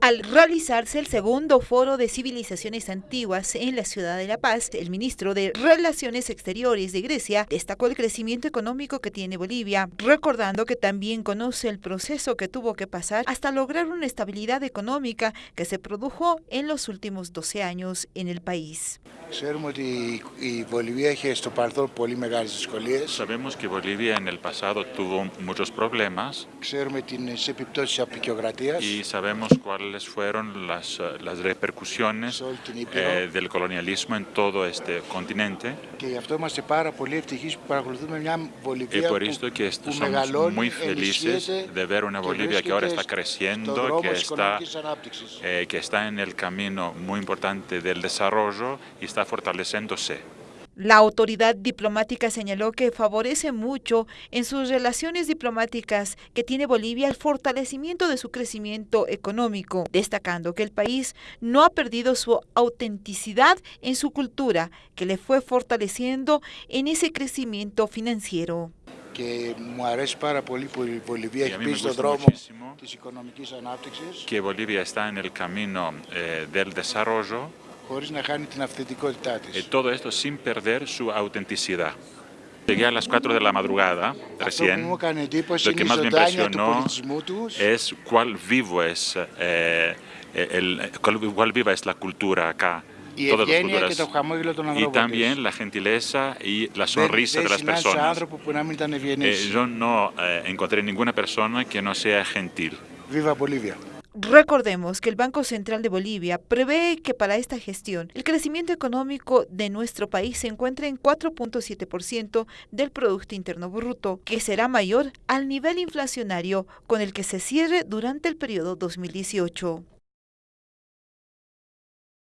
Al realizarse el segundo foro de civilizaciones antiguas en la ciudad de La Paz, el ministro de Relaciones Exteriores de Grecia destacó el crecimiento económico que tiene Bolivia, recordando que también conoce el proceso que tuvo que pasar hasta lograr una estabilidad económica que se produjo en los últimos 12 años en el país. Sabemos que Bolivia en el pasado tuvo muchos problemas. Y sabemos cuáles fueron las, eh, las repercusiones eh, del colonialismo en todo este continente. Y por esto que somos muy felices de ver una Bolivia que ahora está creciendo, que está, eh, que está en el camino muy importante del desarrollo y está fortaleciéndose. La autoridad diplomática señaló que favorece mucho en sus relaciones diplomáticas que tiene Bolivia el fortalecimiento de su crecimiento económico, destacando que el país no ha perdido su autenticidad en su cultura, que le fue fortaleciendo en ese crecimiento financiero. Que que Bolivia está en el camino eh, del desarrollo y todo esto sin perder su autenticidad. Llegué a las 4 de la madrugada recién. Lo que más me impresionó es cuál vivo es, eh, el, cuál viva es la cultura acá. Todas las culturas. Y también la gentileza y la sonrisa de las personas. Eh, yo no eh, encontré ninguna persona que no sea gentil. ¡Viva Bolivia! Recordemos que el Banco Central de Bolivia prevé que para esta gestión el crecimiento económico de nuestro país se encuentre en 4.7% del Producto Interno Bruto, que será mayor al nivel inflacionario con el que se cierre durante el periodo 2018.